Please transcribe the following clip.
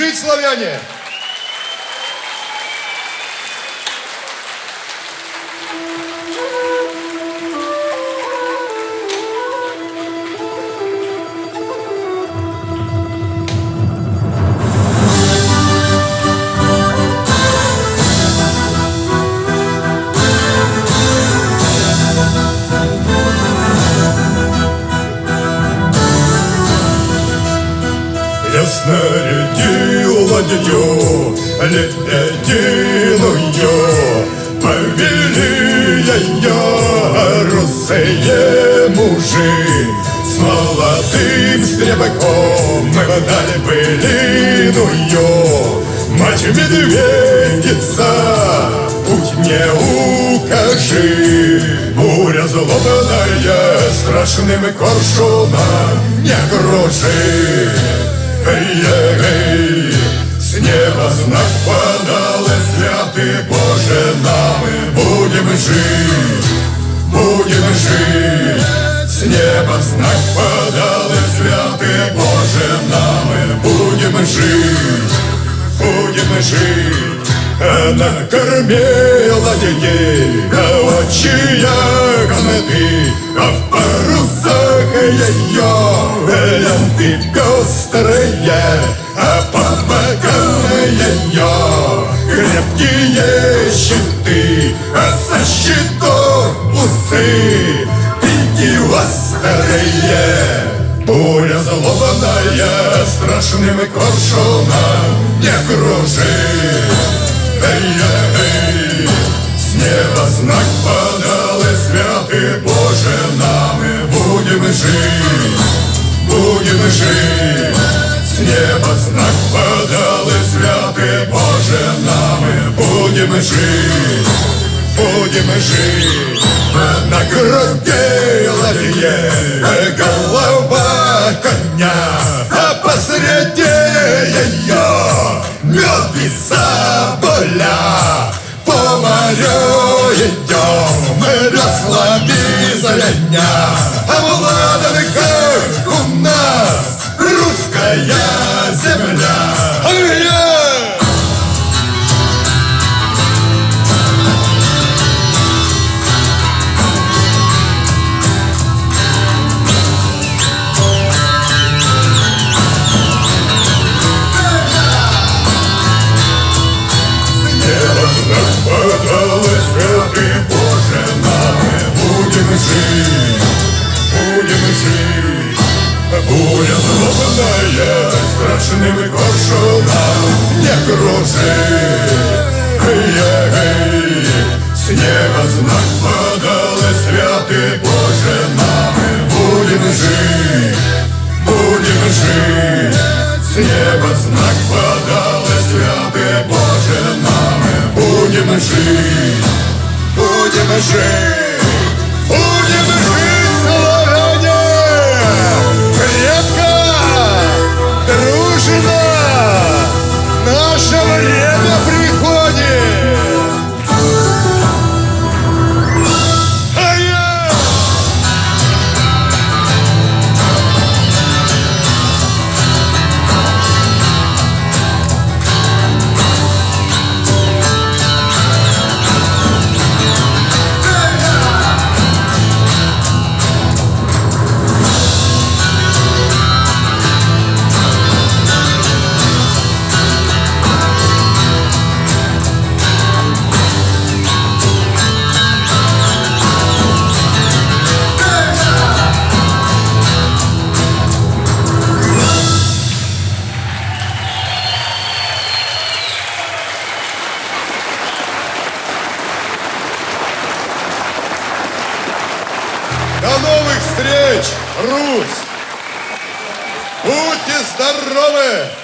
жить, славяне! Я ладью лебединую, Повели ее русые мужи. С молодым стрелком мы дали былиную. Мать медведица, путь мне укажи. Буря злобная страшным коршуном не кружи. Эй-эй-эй, неба знак подал, и святый Боже, нам и будем жить, будем жить. С неба знак подал, и святый Боже, нам и будем жить, будем жить. Она кормила детей, а очи гнеты, а в парусах ее ленты пестрые, а крепкие щиты, а со щитов усы пики острые. Буря злобная страшным коршуном не кружит. Эй-эй, с неба знак подал, и святый Боже, нам и будем жить, будем жить. С неба знак будем жить, будем жить. На груди ладье голова коня, а посреди ее мед и соболя. По морю идем мы веслами звеня, а в ладанках у нас русская страшным коршуном не кружит. Эй-эй, с неба знак подал, и святый Боже, нам будем жить, будем жить. С неба знак подал, и святый Боже, нам будем жить, будем жить, yeah. До новых встреч, Русь! Будьте здоровы!